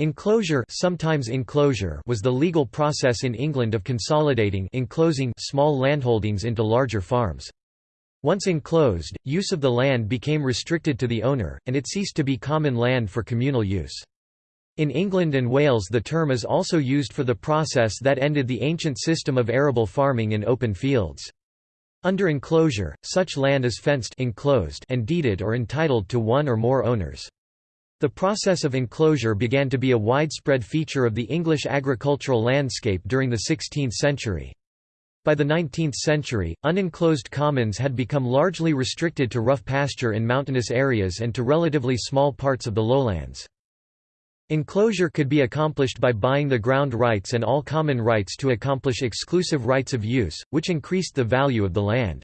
Enclosure, sometimes inclosure was the legal process in England of consolidating enclosing small landholdings into larger farms. Once enclosed, use of the land became restricted to the owner, and it ceased to be common land for communal use. In England and Wales the term is also used for the process that ended the ancient system of arable farming in open fields. Under enclosure, such land is fenced enclosed and deeded or entitled to one or more owners. The process of enclosure began to be a widespread feature of the English agricultural landscape during the 16th century. By the 19th century, unenclosed commons had become largely restricted to rough pasture in mountainous areas and to relatively small parts of the lowlands. Enclosure could be accomplished by buying the ground rights and all common rights to accomplish exclusive rights of use, which increased the value of the land.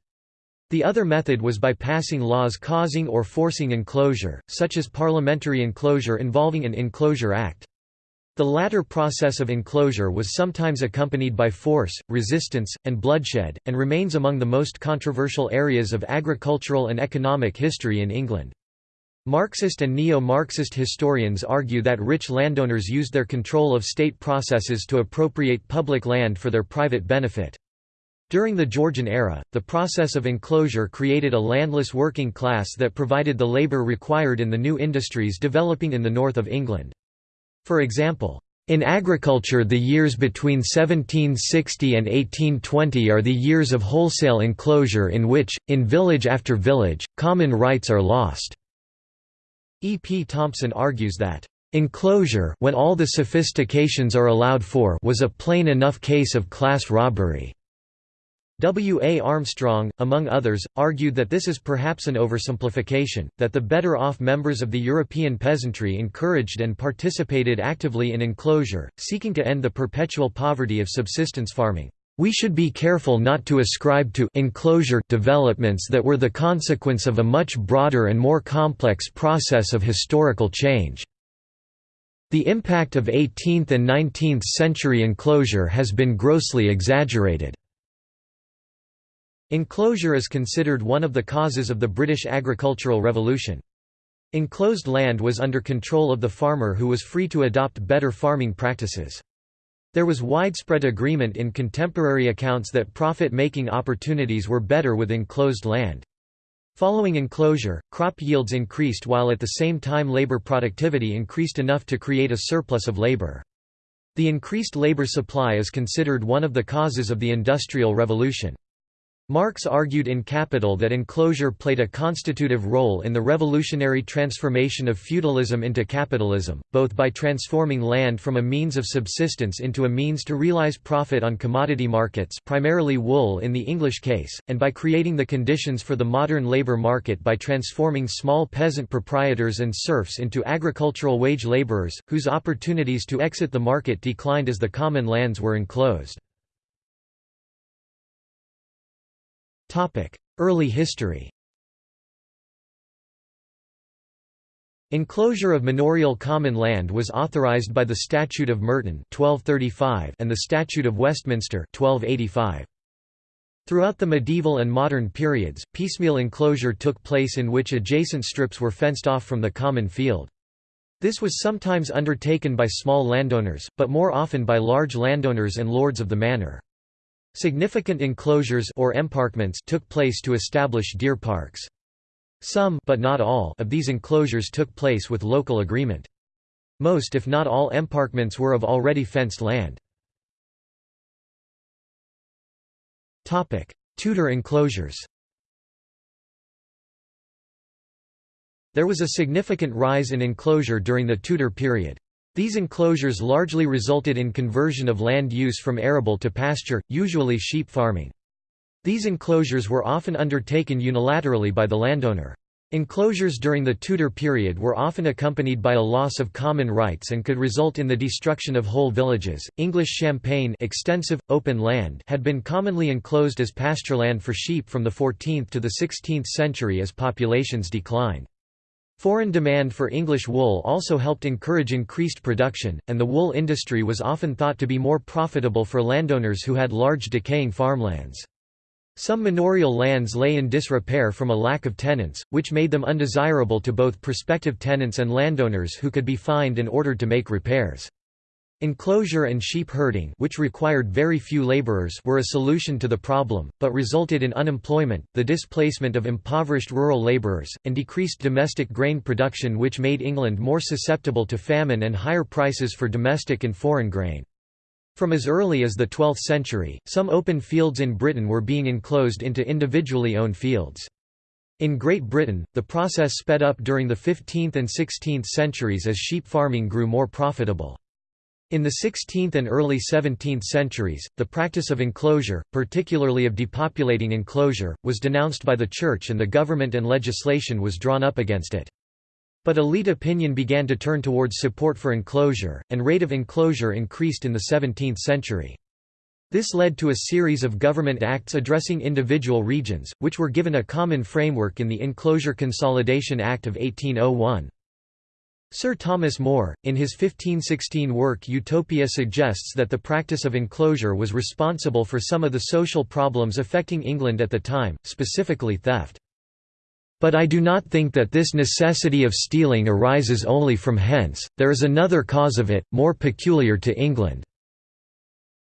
The other method was by passing laws causing or forcing enclosure, such as parliamentary enclosure involving an Enclosure Act. The latter process of enclosure was sometimes accompanied by force, resistance, and bloodshed, and remains among the most controversial areas of agricultural and economic history in England. Marxist and neo-Marxist historians argue that rich landowners used their control of state processes to appropriate public land for their private benefit. During the Georgian era, the process of enclosure created a landless working class that provided the labour required in the new industries developing in the north of England. For example, in agriculture the years between 1760 and 1820 are the years of wholesale enclosure in which, in village after village, common rights are lost. E. P. Thompson argues that, "...enclosure when all the sophistications are allowed for was a plain enough case of class robbery." W. A. Armstrong, among others, argued that this is perhaps an oversimplification, that the better-off members of the European peasantry encouraged and participated actively in enclosure, seeking to end the perpetual poverty of subsistence farming. We should be careful not to ascribe to enclosure developments that were the consequence of a much broader and more complex process of historical change. The impact of 18th and 19th century enclosure has been grossly exaggerated. Enclosure is considered one of the causes of the British agricultural revolution. Enclosed land was under control of the farmer who was free to adopt better farming practices. There was widespread agreement in contemporary accounts that profit-making opportunities were better with enclosed land. Following enclosure, crop yields increased while at the same time labor productivity increased enough to create a surplus of labor. The increased labor supply is considered one of the causes of the Industrial Revolution. Marx argued in Capital that enclosure played a constitutive role in the revolutionary transformation of feudalism into capitalism, both by transforming land from a means of subsistence into a means to realize profit on commodity markets primarily wool in the English case, and by creating the conditions for the modern labor market by transforming small peasant proprietors and serfs into agricultural wage laborers, whose opportunities to exit the market declined as the common lands were enclosed. Early history Enclosure of manorial common land was authorised by the Statute of Merton 1235 and the Statute of Westminster 1285. Throughout the medieval and modern periods, piecemeal enclosure took place in which adjacent strips were fenced off from the common field. This was sometimes undertaken by small landowners, but more often by large landowners and lords of the manor. Significant enclosures or emparkments took place to establish deer parks. Some but not all of these enclosures took place with local agreement. Most if not all emparkments were of already fenced land. Tudor enclosures There was a significant rise in enclosure during the Tudor period. These enclosures largely resulted in conversion of land use from arable to pasture, usually sheep farming. These enclosures were often undertaken unilaterally by the landowner. Enclosures during the Tudor period were often accompanied by a loss of common rights and could result in the destruction of whole villages. English champaign, extensive open land, had been commonly enclosed as pastureland for sheep from the 14th to the 16th century as populations declined. Foreign demand for English wool also helped encourage increased production, and the wool industry was often thought to be more profitable for landowners who had large decaying farmlands. Some manorial lands lay in disrepair from a lack of tenants, which made them undesirable to both prospective tenants and landowners who could be fined and ordered to make repairs. Enclosure and sheep herding which required very few laborers were a solution to the problem, but resulted in unemployment, the displacement of impoverished rural laborers, and decreased domestic grain production which made England more susceptible to famine and higher prices for domestic and foreign grain. From as early as the 12th century, some open fields in Britain were being enclosed into individually owned fields. In Great Britain, the process sped up during the 15th and 16th centuries as sheep farming grew more profitable. In the 16th and early 17th centuries, the practice of enclosure, particularly of depopulating enclosure, was denounced by the Church and the government and legislation was drawn up against it. But elite opinion began to turn towards support for enclosure, and rate of enclosure increased in the 17th century. This led to a series of government acts addressing individual regions, which were given a common framework in the Enclosure Consolidation Act of 1801. Sir Thomas More, in his 1516 work Utopia suggests that the practice of enclosure was responsible for some of the social problems affecting England at the time, specifically theft. But I do not think that this necessity of stealing arises only from hence, there is another cause of it, more peculiar to England."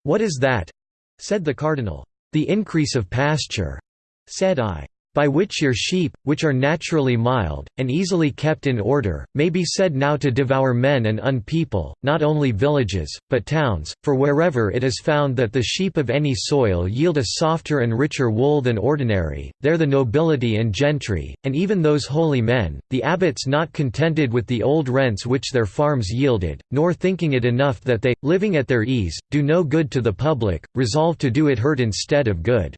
"'What is that?' said the cardinal. "'The increase of pasture,' said I by which your sheep, which are naturally mild, and easily kept in order, may be said now to devour men and unpeople, not only villages, but towns, for wherever it is found that the sheep of any soil yield a softer and richer wool than ordinary, there the nobility and gentry, and even those holy men, the abbots not contented with the old rents which their farms yielded, nor thinking it enough that they, living at their ease, do no good to the public, resolve to do it hurt instead of good.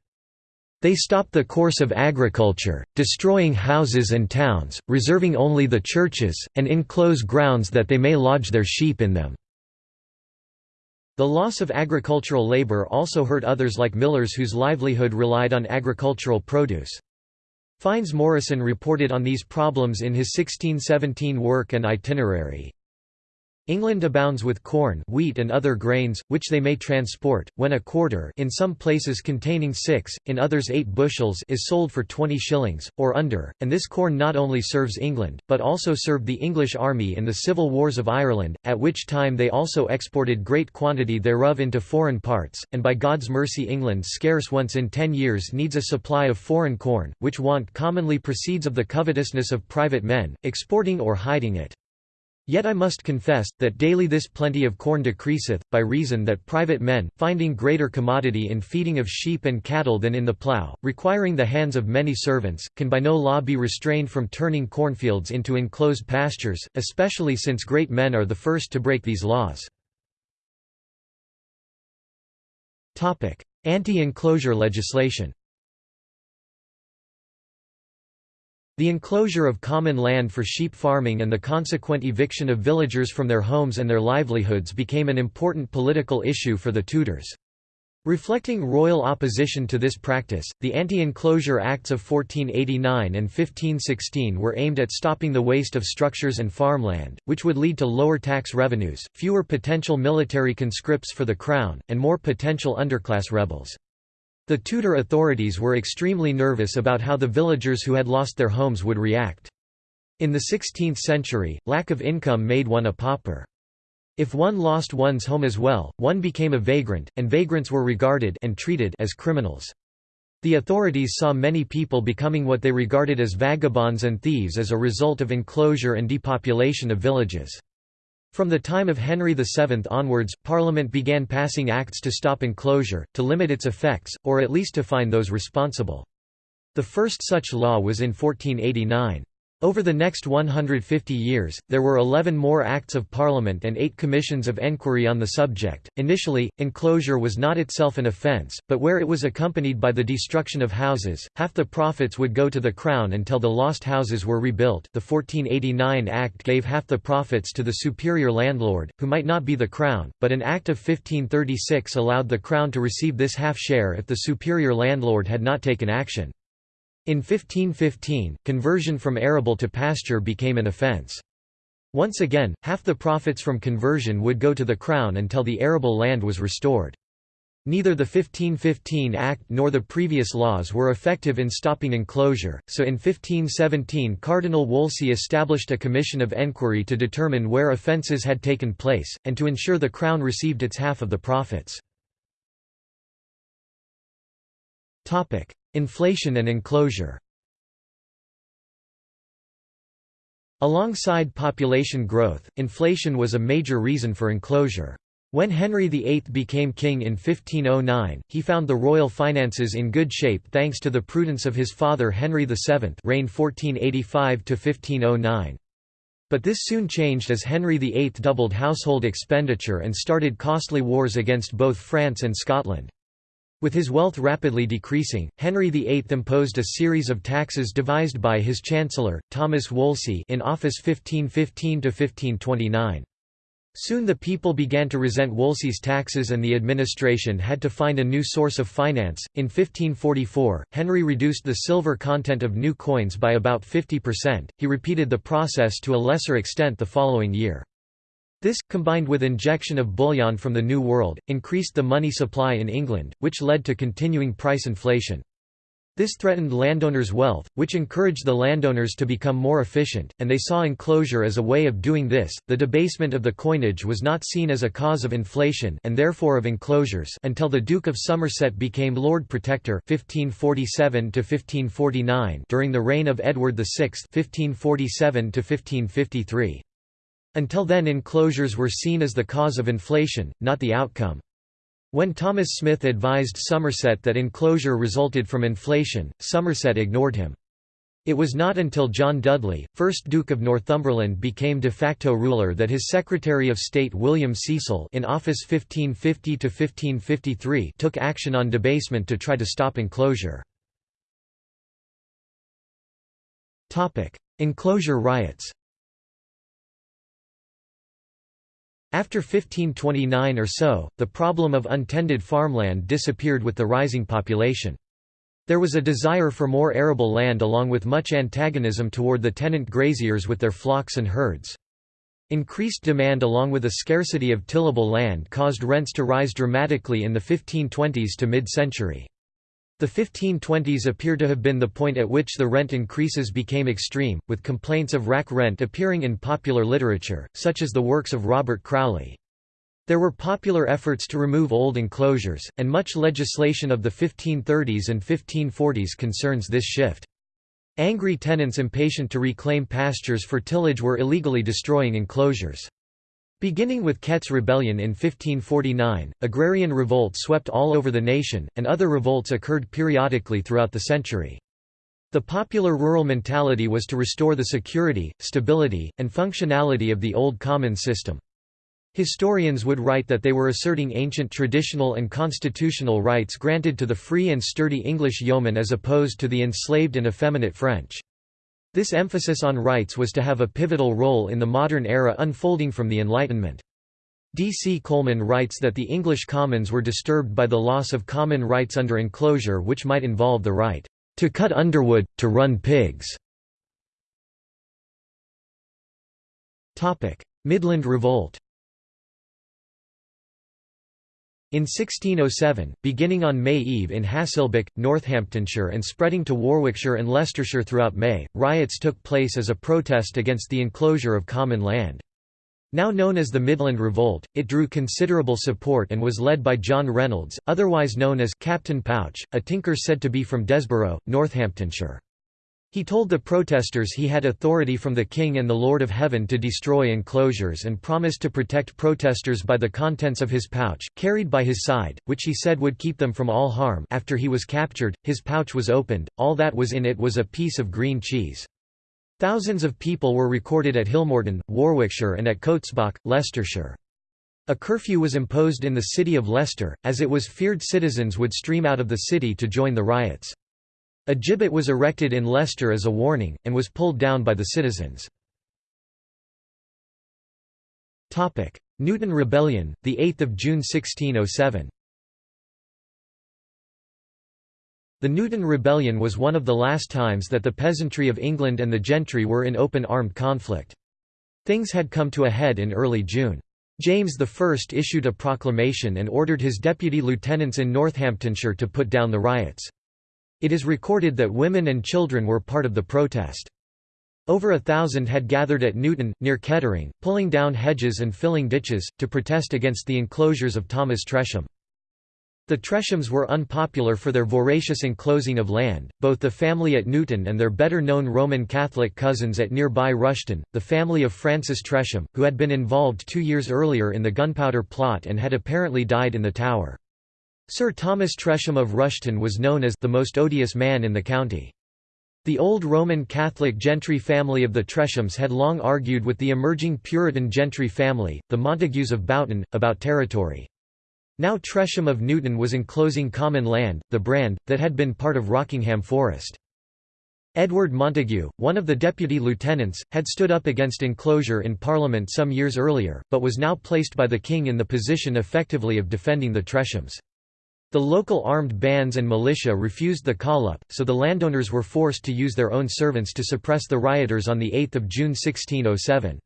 They stop the course of agriculture, destroying houses and towns, reserving only the churches, and enclose grounds that they may lodge their sheep in them. The loss of agricultural labor also hurt others like millers whose livelihood relied on agricultural produce. Fynes Moryson reported on these problems in his 1617 work and itinerary. England abounds with corn wheat and other grains, which they may transport, when a quarter in some places containing six, in others eight bushels is sold for twenty shillings, or under, and this corn not only serves England, but also served the English army in the civil wars of Ireland, at which time they also exported great quantity thereof into foreign parts, and by God's mercy England scarce once in ten years needs a supply of foreign corn, which want commonly proceeds of the covetousness of private men, exporting or hiding it. Yet I must confess, that daily this plenty of corn decreaseth, by reason that private men, finding greater commodity in feeding of sheep and cattle than in the plough, requiring the hands of many servants, can by no law be restrained from turning cornfields into enclosed pastures, especially since great men are the first to break these laws. Anti-enclosure legislation The enclosure of common land for sheep farming and the consequent eviction of villagers from their homes and their livelihoods became an important political issue for the Tudors. Reflecting royal opposition to this practice, the Anti-Enclosure Acts of 1489 and 1516 were aimed at stopping the waste of structures and farmland, which would lead to lower tax revenues, fewer potential military conscripts for the crown, and more potential underclass rebels. The Tudor authorities were extremely nervous about how the villagers who had lost their homes would react. In the 16th century, lack of income made one a pauper. If one lost one's home as well, one became a vagrant, and vagrants were regarded and treated as criminals. The authorities saw many people becoming what they regarded as vagabonds and thieves as a result of enclosure and depopulation of villages. From the time of Henry VII onwards, Parliament began passing acts to stop enclosure, to limit its effects, or at least to fine those responsible. The first such law was in 1489. Over the next 150 years, there were 11 more Acts of Parliament and eight commissions of enquiry on the subject. Initially, enclosure was not itself an offence, but where it was accompanied by the destruction of houses, half the profits would go to the Crown until the lost houses were rebuilt. The 1489 Act gave half the profits to the superior landlord, who might not be the Crown, but an Act of 1536 allowed the Crown to receive this half share if the superior landlord had not taken action. In 1515, conversion from arable to pasture became an offence. Once again, half the profits from conversion would go to the crown until the arable land was restored. Neither the 1515 Act nor the previous laws were effective in stopping enclosure, so in 1517 Cardinal Wolsey established a commission of enquiry to determine where offences had taken place, and to ensure the Crown received its half of the profits. Inflation and enclosure Alongside population growth, inflation was a major reason for enclosure. When Henry VIII became king in 1509, he found the royal finances in good shape thanks to the prudence of his father Henry VII reigned 1485–1509. But this soon changed as Henry VIII doubled household expenditure and started costly wars against both France and Scotland. With his wealth rapidly decreasing, Henry VIII imposed a series of taxes devised by his chancellor, Thomas Wolsey in office 1515–1529. Soon the people began to resent Wolsey's taxes and the administration had to find a new source of finance. In 1544, Henry reduced the silver content of new coins by about 50%. He repeated the process to a lesser extent the following year. This, combined with injection of bullion from the New World, increased the money supply in England, which led to continuing price inflation. This threatened landowners' wealth, which encouraged the landowners to become more efficient, and they saw enclosure as a way of doing this. The debasement of the coinage was not seen as a cause of inflation and therefore of enclosures until the Duke of Somerset became Lord Protector 1547 1549 during the reign of Edward VI 1547 1553. Until then enclosures were seen as the cause of inflation, not the outcome. When Thomas Smith advised Somerset that enclosure resulted from inflation, Somerset ignored him. It was not until John Dudley, 1st Duke of Northumberland became de facto ruler that his Secretary of State William Cecil in office 1550–1553 took action on debasement to try to stop enclosure. Enclosure riots After 1529 or so, the problem of untended farmland disappeared with the rising population. There was a desire for more arable land along with much antagonism toward the tenant graziers with their flocks and herds. Increased demand along with a scarcity of tillable land caused rents to rise dramatically in the 1520s to mid-century. The 1520s appear to have been the point at which the rent increases became extreme, with complaints of rack rent appearing in popular literature, such as the works of Robert Crowley. There were popular efforts to remove old enclosures, and much legislation of the 1530s and 1540s concerns this shift. Angry tenants impatient to reclaim pastures for tillage were illegally destroying enclosures. Beginning with Kett's Rebellion in 1549, agrarian revolts swept all over the nation, and other revolts occurred periodically throughout the century. The popular rural mentality was to restore the security, stability, and functionality of the old common system. Historians would write that they were asserting ancient traditional and constitutional rights granted to the free and sturdy English yeoman as opposed to the enslaved and effeminate French. This emphasis on rights was to have a pivotal role in the modern era unfolding from the Enlightenment. D. C. Coleman writes that the English commons were disturbed by the loss of common rights under enclosure which might involve the right to cut underwood, to run pigs. Midland Revolt in 1607, beginning on May Eve in Haselbech, Northamptonshire and spreading to Warwickshire and Leicestershire throughout May, riots took place as a protest against the enclosure of common land. Now known as the Midland Revolt, it drew considerable support and was led by John Reynolds, otherwise known as Captain Pouch, a tinker said to be from Desborough, Northamptonshire. He told the protesters he had authority from the King and the Lord of Heaven to destroy enclosures and promised to protect protesters by the contents of his pouch, carried by his side, which he said would keep them from all harm after he was captured, his pouch was opened, all that was in it was a piece of green cheese. Thousands of people were recorded at Hillmorton, Warwickshire and at Cotesbach, Leicestershire. A curfew was imposed in the city of Leicester, as it was feared citizens would stream out of the city to join the riots. A gibbet was erected in Leicester as a warning, and was pulled down by the citizens. Newton Rebellion, 8 June 1607 The Newton Rebellion was one of the last times that the peasantry of England and the gentry were in open armed conflict. Things had come to a head in early June. James I issued a proclamation and ordered his deputy lieutenants in Northamptonshire to put down the riots. It is recorded that women and children were part of the protest. Over a thousand had gathered at Newton, near Kettering, pulling down hedges and filling ditches, to protest against the enclosures of Thomas Tresham. The Treshams were unpopular for their voracious enclosing of land, both the family at Newton and their better-known Roman Catholic cousins at nearby Rushton, the family of Francis Tresham, who had been involved two years earlier in the gunpowder plot and had apparently died in the Tower. Sir Thomas Tresham of Rushton was known as the most odious man in the county. The old Roman Catholic gentry family of the Treshams had long argued with the emerging Puritan gentry family, the Montagues of Boughton, about territory. Now Tresham of Newton was enclosing common land, the Brand, that had been part of Rockingham Forest. Edward Montagu, one of the deputy lieutenants, had stood up against enclosure in Parliament some years earlier, but was now placed by the King in the position effectively of defending the Treshams. The local armed bands and militia refused the call-up, so the landowners were forced to use their own servants to suppress the rioters on 8 June 1607.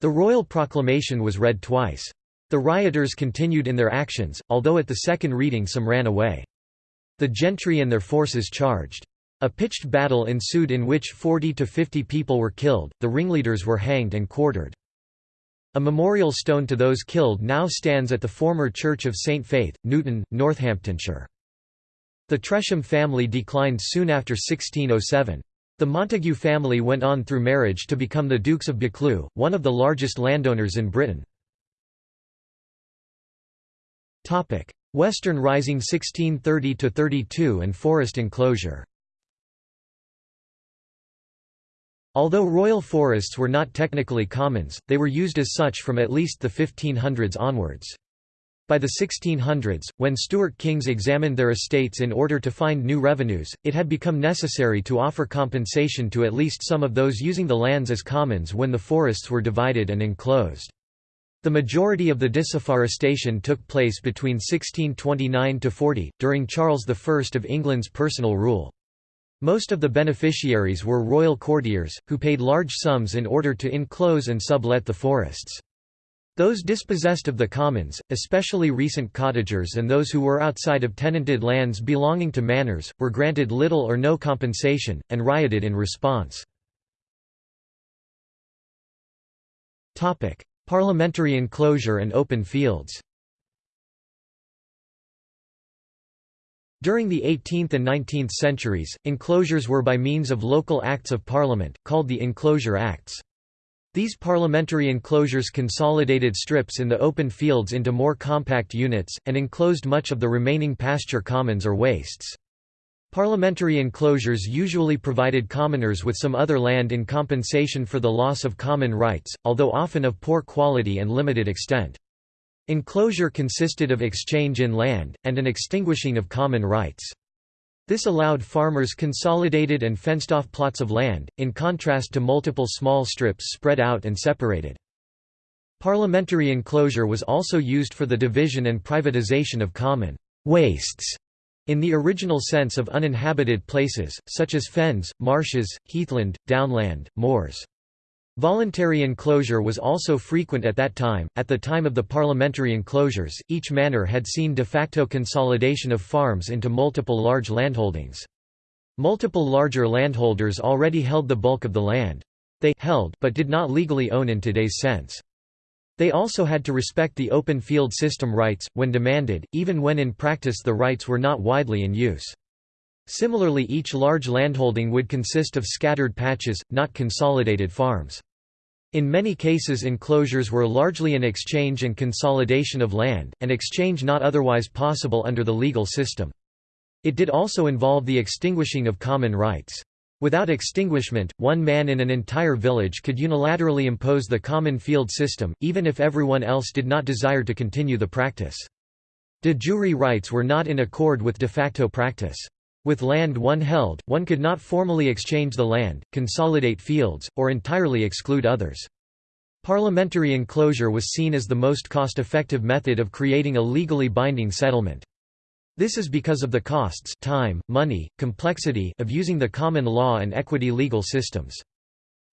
The royal proclamation was read twice. The rioters continued in their actions, although at the second reading some ran away. The gentry and their forces charged. A pitched battle ensued in which 40 to 50 people were killed, the ringleaders were hanged and quartered. A memorial stone to those killed now stands at the former Church of St Faith, Newton, Northamptonshire. The Tresham family declined soon after 1607. The Montagu family went on through marriage to become the Dukes of Buccleuch, one of the largest landowners in Britain. Western Rising 1630–32 and forest enclosure Although royal forests were not technically commons, they were used as such from at least the 1500s onwards. By the 1600s, when Stuart kings examined their estates in order to find new revenues, it had become necessary to offer compensation to at least some of those using the lands as commons when the forests were divided and enclosed. The majority of the disafforestation took place between 1629–40, during Charles I of England's personal rule. Most of the beneficiaries were royal courtiers, who paid large sums in order to enclose and sublet the forests. Those dispossessed of the commons, especially recent cottagers and those who were outside of tenanted lands belonging to manors, were granted little or no compensation, and rioted in response. Parliamentary enclosure and open fields During the 18th and 19th centuries, enclosures were by means of local Acts of Parliament, called the Enclosure Acts. These parliamentary enclosures consolidated strips in the open fields into more compact units, and enclosed much of the remaining pasture commons or wastes. Parliamentary enclosures usually provided commoners with some other land in compensation for the loss of common rights, although often of poor quality and limited extent. Enclosure consisted of exchange in land, and an extinguishing of common rights. This allowed farmers consolidated and fenced-off plots of land, in contrast to multiple small strips spread out and separated. Parliamentary enclosure was also used for the division and privatization of common wastes in the original sense of uninhabited places, such as fens, marshes, heathland, downland, moors. Voluntary enclosure was also frequent at that time. At the time of the parliamentary enclosures, each manor had seen de facto consolidation of farms into multiple large landholdings. Multiple larger landholders already held the bulk of the land. They held but did not legally own in today's sense. They also had to respect the open field system rights, when demanded, even when in practice the rights were not widely in use. Similarly each large landholding would consist of scattered patches, not consolidated farms. In many cases enclosures were largely an exchange and consolidation of land, an exchange not otherwise possible under the legal system. It did also involve the extinguishing of common rights. Without extinguishment, one man in an entire village could unilaterally impose the common field system, even if everyone else did not desire to continue the practice. De jure rights were not in accord with de facto practice. With land one held, one could not formally exchange the land, consolidate fields, or entirely exclude others. Parliamentary enclosure was seen as the most cost-effective method of creating a legally binding settlement. This is because of the costs time, money, complexity of using the common law and equity legal systems.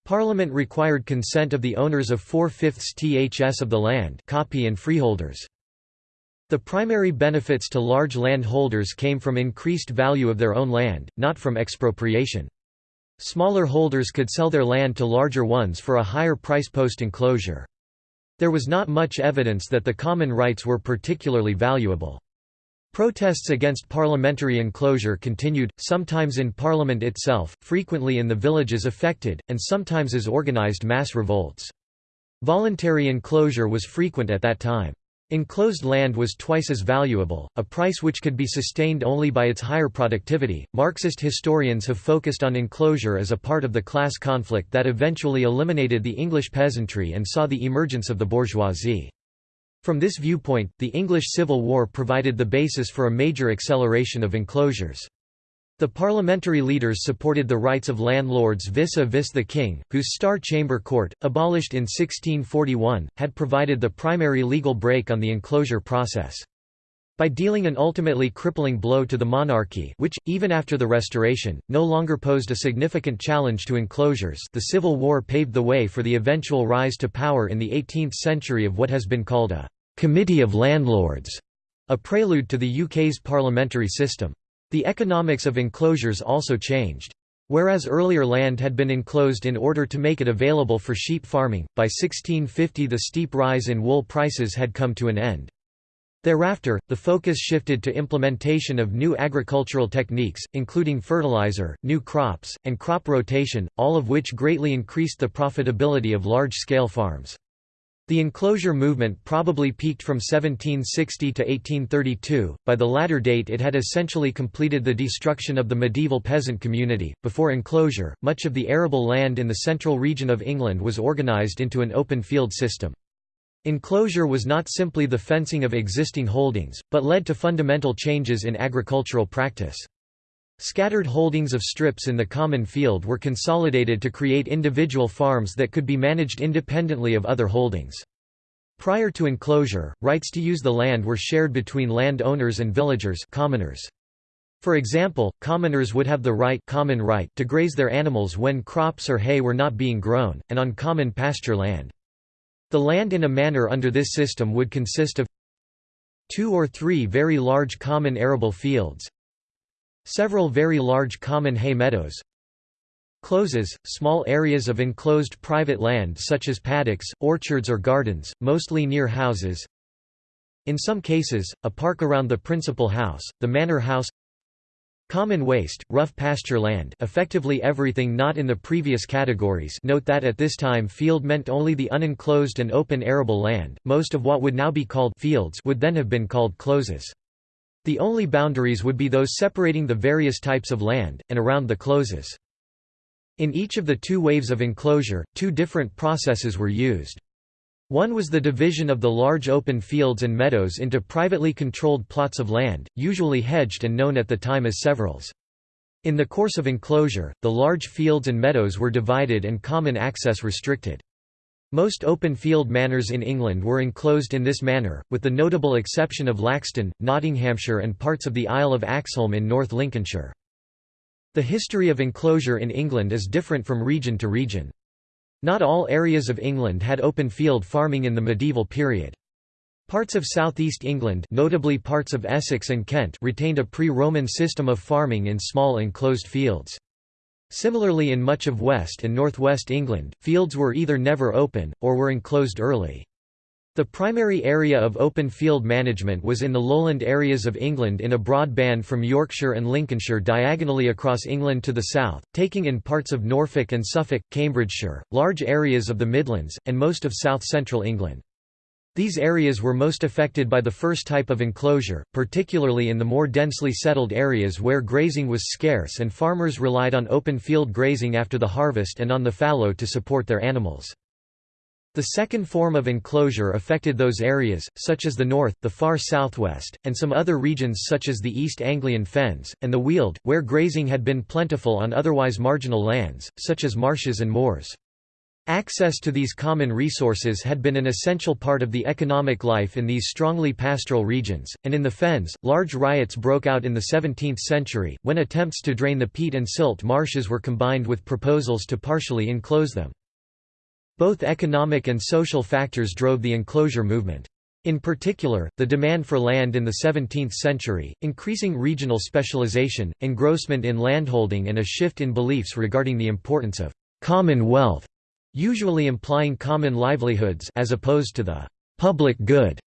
Parliament required consent of the owners of four-fifths ths of the land copy and freeholders. The primary benefits to large landholders came from increased value of their own land, not from expropriation. Smaller holders could sell their land to larger ones for a higher price post-enclosure. There was not much evidence that the common rights were particularly valuable. Protests against parliamentary enclosure continued, sometimes in parliament itself, frequently in the villages affected, and sometimes as organized mass revolts. Voluntary enclosure was frequent at that time. Enclosed land was twice as valuable, a price which could be sustained only by its higher productivity. Marxist historians have focused on enclosure as a part of the class conflict that eventually eliminated the English peasantry and saw the emergence of the bourgeoisie. From this viewpoint, the English Civil War provided the basis for a major acceleration of enclosures. The parliamentary leaders supported the rights of landlords vis-a-vis the king, whose Star Chamber Court, abolished in 1641, had provided the primary legal brake on the enclosure process. By dealing an ultimately crippling blow to the monarchy which, even after the Restoration, no longer posed a significant challenge to enclosures the Civil War paved the way for the eventual rise to power in the 18th century of what has been called a «committee of landlords», a prelude to the UK's parliamentary system. The economics of enclosures also changed. Whereas earlier land had been enclosed in order to make it available for sheep farming, by 1650 the steep rise in wool prices had come to an end. Thereafter, the focus shifted to implementation of new agricultural techniques, including fertilizer, new crops, and crop rotation, all of which greatly increased the profitability of large-scale farms. The enclosure movement probably peaked from 1760 to 1832, by the latter date it had essentially completed the destruction of the medieval peasant community. Before enclosure, much of the arable land in the central region of England was organised into an open field system. Enclosure was not simply the fencing of existing holdings, but led to fundamental changes in agricultural practice. Scattered holdings of strips in the common field were consolidated to create individual farms that could be managed independently of other holdings. Prior to enclosure, rights to use the land were shared between land owners and villagers commoners. For example, commoners would have the right, common right to graze their animals when crops or hay were not being grown, and on common pasture land. The land in a manor under this system would consist of two or three very large common arable fields, Several very large common hay meadows Closes, small areas of enclosed private land such as paddocks, orchards or gardens, mostly near houses. In some cases, a park around the principal house, the manor house Common waste, rough pasture land effectively everything not in the previous categories. Note that at this time field meant only the unenclosed and open arable land, most of what would now be called fields would then have been called closes. The only boundaries would be those separating the various types of land, and around the closes. In each of the two waves of enclosure, two different processes were used. One was the division of the large open fields and meadows into privately controlled plots of land, usually hedged and known at the time as severals. In the course of enclosure, the large fields and meadows were divided and common access restricted. Most open field manors in England were enclosed in this manner, with the notable exception of Laxton, Nottinghamshire and parts of the Isle of Axholme in North Lincolnshire. The history of enclosure in England is different from region to region. Not all areas of England had open field farming in the medieval period. Parts of southeast England notably parts of Essex and Kent retained a pre-Roman system of farming in small enclosed fields. Similarly in much of West and Northwest England, fields were either never open, or were enclosed early. The primary area of open field management was in the lowland areas of England in a broad band from Yorkshire and Lincolnshire diagonally across England to the south, taking in parts of Norfolk and Suffolk, Cambridgeshire, large areas of the Midlands, and most of south-central England. These areas were most affected by the first type of enclosure, particularly in the more densely settled areas where grazing was scarce and farmers relied on open field grazing after the harvest and on the fallow to support their animals. The second form of enclosure affected those areas, such as the north, the far southwest, and some other regions such as the East Anglian Fens, and the Weald, where grazing had been plentiful on otherwise marginal lands, such as marshes and moors. Access to these common resources had been an essential part of the economic life in these strongly pastoral regions, and in the fens, large riots broke out in the 17th century, when attempts to drain the peat and silt marshes were combined with proposals to partially enclose them. Both economic and social factors drove the enclosure movement. In particular, the demand for land in the 17th century, increasing regional specialization, engrossment in landholding and a shift in beliefs regarding the importance of «common wealth», usually implying common livelihoods as opposed to the «public good»,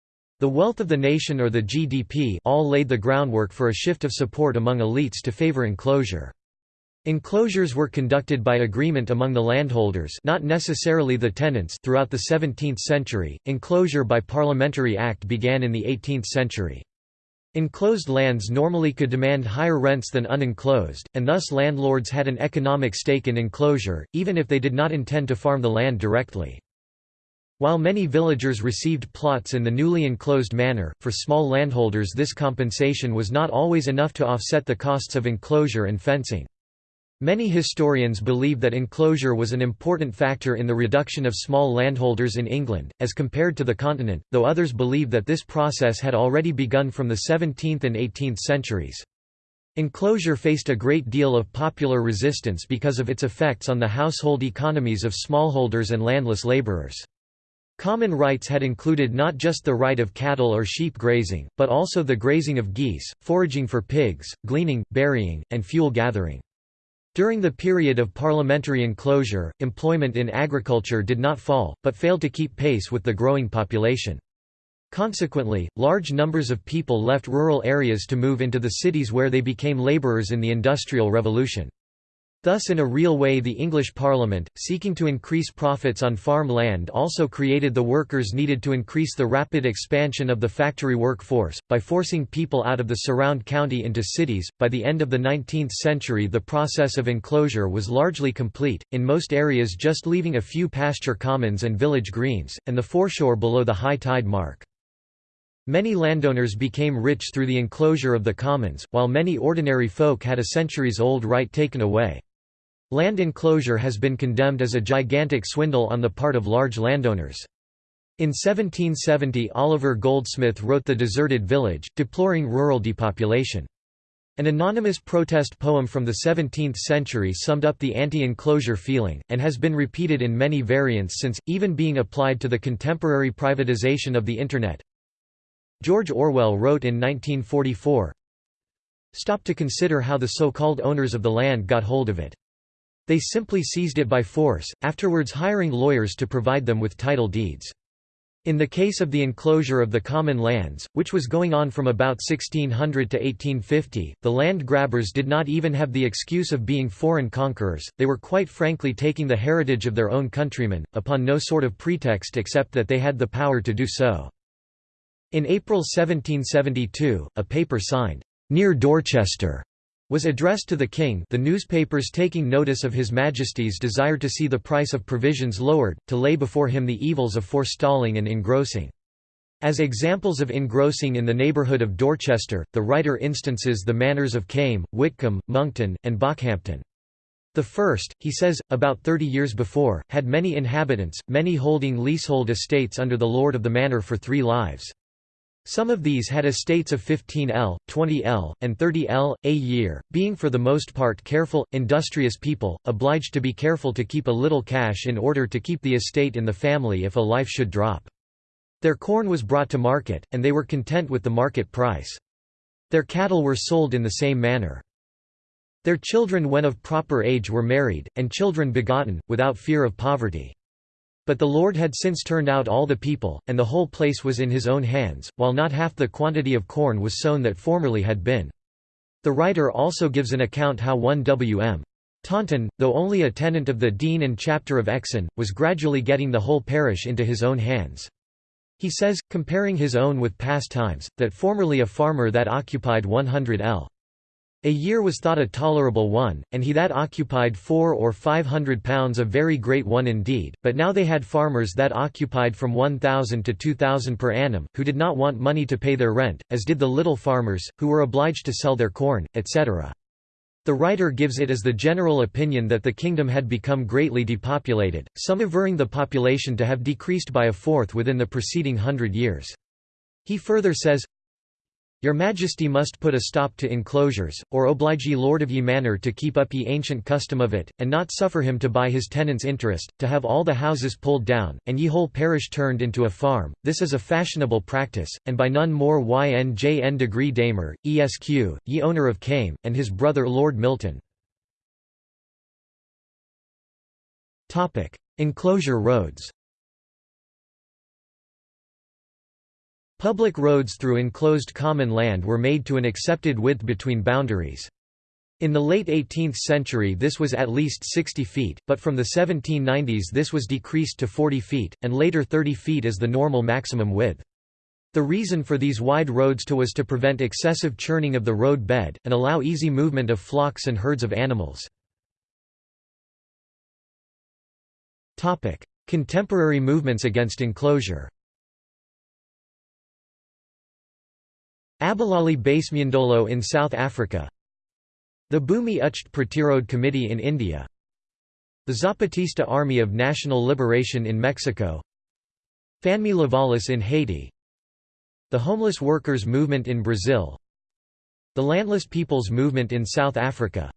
the wealth of the nation or the GDP all laid the groundwork for a shift of support among elites to favor enclosure. Enclosures were conducted by agreement among the landholders not necessarily the tenants throughout the 17th century, enclosure by parliamentary act began in the 18th century. Enclosed lands normally could demand higher rents than unenclosed, and thus landlords had an economic stake in enclosure, even if they did not intend to farm the land directly. While many villagers received plots in the newly enclosed manner, for small landholders this compensation was not always enough to offset the costs of enclosure and fencing. Many historians believe that enclosure was an important factor in the reduction of small landholders in England, as compared to the continent, though others believe that this process had already begun from the 17th and 18th centuries. Enclosure faced a great deal of popular resistance because of its effects on the household economies of smallholders and landless labourers. Common rights had included not just the right of cattle or sheep grazing, but also the grazing of geese, foraging for pigs, gleaning, berrying, and fuel gathering. During the period of parliamentary enclosure, employment in agriculture did not fall, but failed to keep pace with the growing population. Consequently, large numbers of people left rural areas to move into the cities where they became labourers in the Industrial Revolution. Thus in a real way the English Parliament, seeking to increase profits on farm land also created the workers needed to increase the rapid expansion of the factory workforce, by forcing people out of the surround county into cities. By the end of the 19th century the process of enclosure was largely complete, in most areas just leaving a few pasture commons and village greens, and the foreshore below the high tide mark. Many landowners became rich through the enclosure of the commons, while many ordinary folk had a centuries-old right taken away. Land enclosure has been condemned as a gigantic swindle on the part of large landowners. In 1770 Oliver Goldsmith wrote The Deserted Village, deploring rural depopulation. An anonymous protest poem from the 17th century summed up the anti-enclosure feeling, and has been repeated in many variants since, even being applied to the contemporary privatization of the Internet. George Orwell wrote in 1944, Stop to consider how the so-called owners of the land got hold of it. They simply seized it by force, afterwards hiring lawyers to provide them with title deeds. In the case of the enclosure of the common lands, which was going on from about 1600 to 1850, the land grabbers did not even have the excuse of being foreign conquerors, they were quite frankly taking the heritage of their own countrymen, upon no sort of pretext except that they had the power to do so. In April 1772, a paper signed, "'Near Dorchester' was addressed to the king the newspapers taking notice of His Majesty's desire to see the price of provisions lowered, to lay before him the evils of forestalling and engrossing. As examples of engrossing in the neighbourhood of Dorchester, the writer instances the manors of Came, Whitcomb, Monkton, and Bockhampton. The first, he says, about thirty years before, had many inhabitants, many holding leasehold estates under the lord of the manor for three lives. Some of these had estates of 15 l, 20 l, and 30 l, a year, being for the most part careful, industrious people, obliged to be careful to keep a little cash in order to keep the estate in the family if a life should drop. Their corn was brought to market, and they were content with the market price. Their cattle were sold in the same manner. Their children when of proper age were married, and children begotten, without fear of poverty. But the Lord had since turned out all the people, and the whole place was in his own hands, while not half the quantity of corn was sown that formerly had been. The writer also gives an account how one W.M. Taunton, though only a tenant of the dean and chapter of Exon, was gradually getting the whole parish into his own hands. He says, comparing his own with past times, that formerly a farmer that occupied 100 l. A year was thought a tolerable one, and he that occupied four or five hundred pounds a very great one indeed, but now they had farmers that occupied from one thousand to two thousand per annum, who did not want money to pay their rent, as did the little farmers, who were obliged to sell their corn, etc. The writer gives it as the general opinion that the kingdom had become greatly depopulated, some averring the population to have decreased by a fourth within the preceding hundred years. He further says, your Majesty must put a stop to enclosures, or oblige ye Lord of ye manor to keep up ye ancient custom of it, and not suffer him to buy his tenant's interest, to have all the houses pulled down, and ye whole parish turned into a farm. This is a fashionable practice, and by none more ynjn degree Damer, esq, ye owner of Came, and his brother Lord Milton. Enclosure roads Public roads through enclosed common land were made to an accepted width between boundaries. In the late 18th century this was at least 60 feet, but from the 1790s this was decreased to 40 feet, and later 30 feet as the normal maximum width. The reason for these wide roads to was to prevent excessive churning of the road bed, and allow easy movement of flocks and herds of animals. Contemporary movements against enclosure Abahlali baseMjondolo in South Africa. The Bhumi Uchched Pratirodh Committee in India. The Zapatista Army of National Liberation in Mexico. Fanmi Lavalas in Haiti. The Homeless Workers Movement in Brazil. The Landless Peoples Movement in South Africa.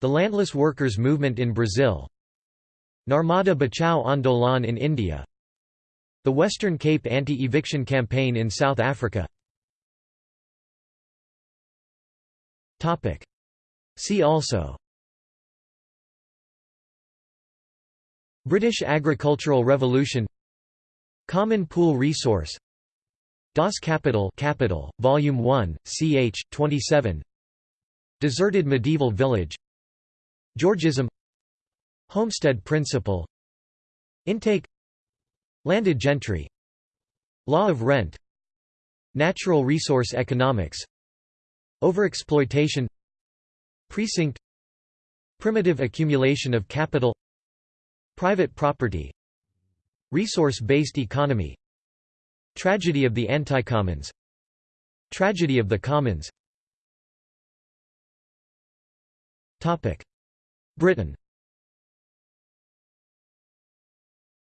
The Landless Workers Movement in Brazil. Narmada Bachao Andolan in India. The Western Cape Anti-Eviction Campaign in South Africa Topic. See also. British Agricultural Revolution. Common Pool Resource. Das Kapital Capital, Volume 1, ch. 27 Deserted Medieval Village. Georgism. Homestead Principle. Intake. Landed gentry. Law of rent. Natural resource economics Overexploitation Precinct Primitive accumulation of capital Private property Resource-based economy Tragedy of the anti-commons Tragedy of the commons. Britain.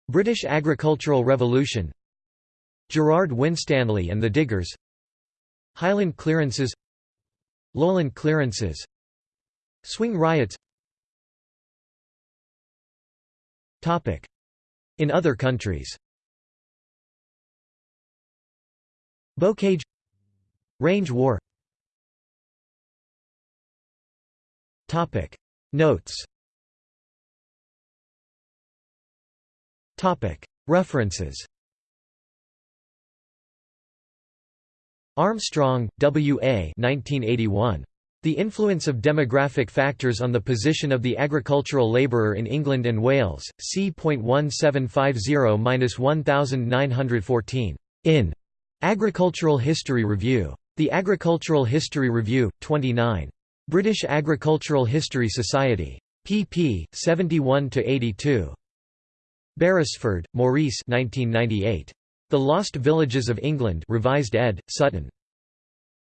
British Agricultural Revolution. Gerard Winstanley and the Diggers. Highland clearances Lowland clearances. Swing riots. Topic. In other countries. Bocage. Range war. Topic. Notes. Topic. References Armstrong, W. A. 1981. The Influence of Demographic Factors on the Position of the Agricultural Labourer in England and Wales, c.1750–1914. In Agricultural History Review. The Agricultural History Review, 29. British Agricultural History Society. pp. 71–82. Beresford, Maurice 1998. The Lost Villages of England Revised ed., Sutton.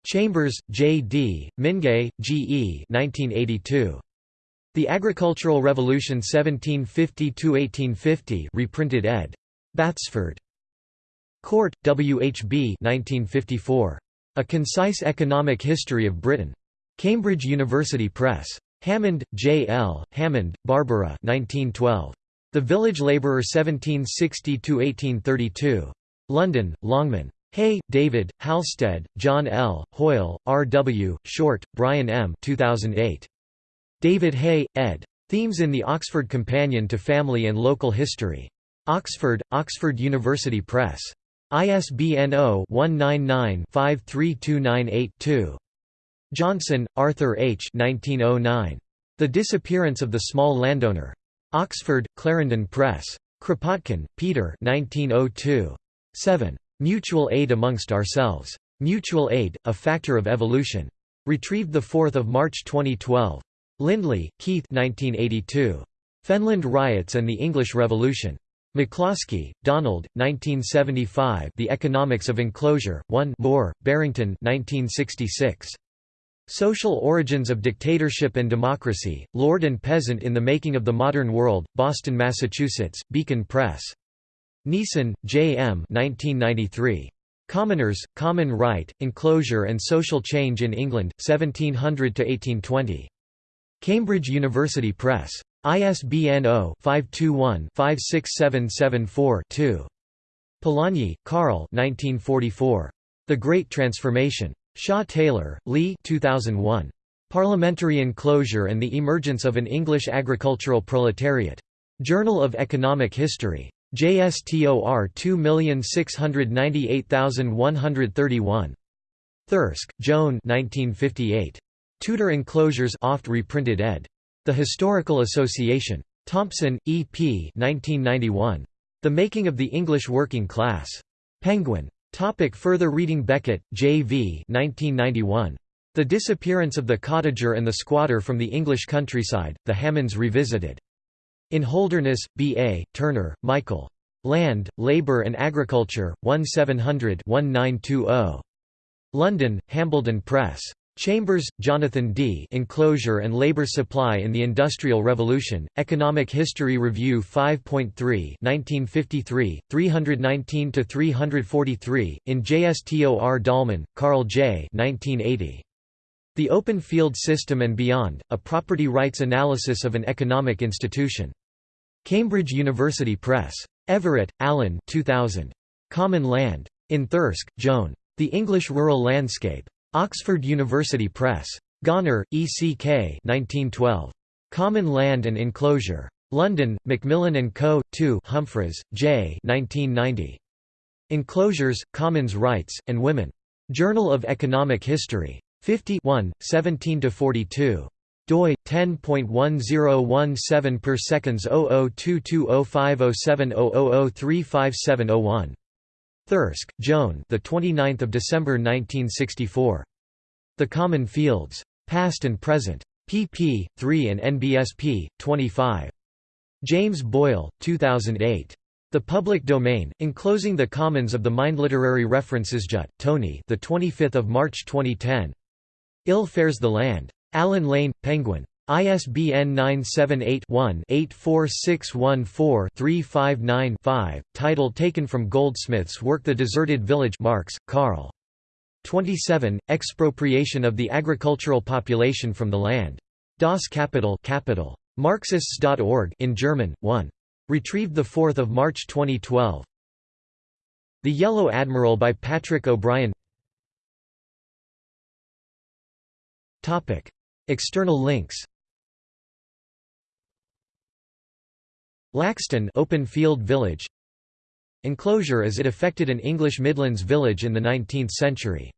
Chambers, J. D., Mingay, G. E. 1982. The Agricultural Revolution 1750–1850 reprinted ed. Batsford. Court, W. H. B. 1954. A Concise Economic History of Britain. Cambridge University Press. Hammond, J. L., Hammond, Barbara 1912. The Village Labourer 1760–1832. London, Longman. Hey, David, Halstead, John L., Hoyle, R. W., Short, Brian M. 2008. David Hey, ed. Themes in the Oxford Companion to Family and Local History. Oxford, Oxford University Press. ISBN 0-199-53298-2. Johnson, Arthur H. 1909. The Disappearance of the Small Landowner. Oxford, Clarendon Press. Kropotkin, Peter 1902. 7. Mutual aid amongst ourselves. Mutual aid, a factor of evolution. Retrieved 4 March 2012. Lindley, Keith 1982. Fenland Riots and the English Revolution. McCloskey, Donald, 1975 The Economics of Enclosure, 1 Moore, Barrington 1966. Social Origins of Dictatorship and Democracy, Lord and Peasant in the Making of the Modern World, Boston, Massachusetts, Beacon Press. Neeson, J. M. 1993. Commoners, Common Right, Enclosure and Social Change in England, 1700–1820. Cambridge University Press. ISBN 0-521-56774-2. Polanyi, Karl The Great Transformation. Shaw Taylor, Lee 2001. Parliamentary Enclosure and the Emergence of an English Agricultural Proletariat. Journal of Economic History. JSTOR 2698131. Thirsk, Joan 1958. Tudor Enclosures oft reprinted ed. The Historical Association. Thompson, E. P. 1991. The Making of the English Working Class. Penguin. Topic further reading Beckett, J. V. 1991. The Disappearance of the Cottager and the Squatter from the English Countryside, The Hammonds Revisited. In Holderness, B. A., Turner, Michael. Land, Labour and Agriculture, 1700-1920. London, Hambledon Press. Chambers, Jonathan D. Enclosure and Labor Supply in the Industrial Revolution, Economic History Review 5.3 1953, 319–343, in JSTOR Dahlman, Carl J. 1980. The Open Field System and Beyond, A Property Rights Analysis of an Economic Institution. Cambridge University Press. Everitt, Alan 2000. Common Land. In Thirsk, Joan. The English Rural Landscape. Oxford University Press. Gonner, E. C. K. 1912. Common Land and Enclosure. London, Macmillan & Co. 2 Humphries, J. 1990. Enclosures, Commons Rights, and Women. Journal of Economic History. 50 17–42 doi 10.1017 per seconds 0022050700357001 Thirsk, Joan. The 29th of December 1964. The Common Fields. Past and Present. pp. 3 and NBSP 25. James Boyle, 2008. The Public Domain, enclosing the Commons of the Mind. Literary References. Judt, Tony. The 25th of March 2010. Ill fares the land. Allen Lane, Penguin. ISBN 978-1-84614-359-5, title taken from Goldsmith's work The Deserted Village Marx, Karl. 27, Expropriation of the agricultural population from the land. Das Kapital. Marxists.org in German, 1. Retrieved 4 March 2012. The Yellow Admiral by Patrick O'Brian External links. Laxton open field village. Enclosure as it affected an English Midlands village in the 19th century